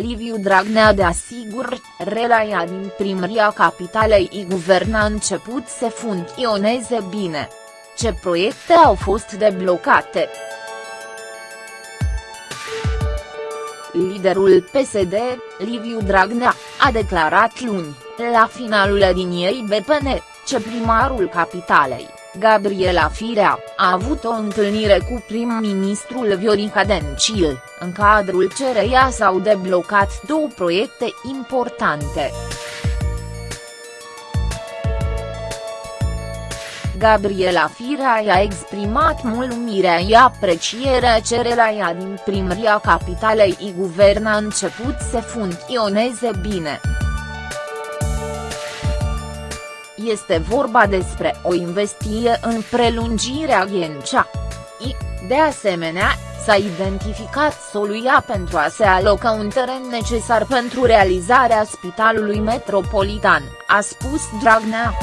Liviu Dragnea de asigur, relaia din primăria capitalei i guverna a început să funcționeze bine. Ce proiecte au fost deblocate? Liderul PSD, Liviu Dragnea, a declarat luni, la finalul liniei BPN, ce primarul capitalei, Gabriela Firea, a avut o întâlnire cu prim-ministrul Viorica Dencil, în cadrul cereia s-au deblocat două proiecte importante. Gabriela Firea i-a exprimat mulțumirea și aprecierea cererea din primăria capitalei i guvern a început să funcționeze bine. Este vorba despre o investiție în prelungirea Ghencea. I, de asemenea, s-a identificat soluia pentru a se aloca un teren necesar pentru realizarea spitalului metropolitan, a spus Dragnea.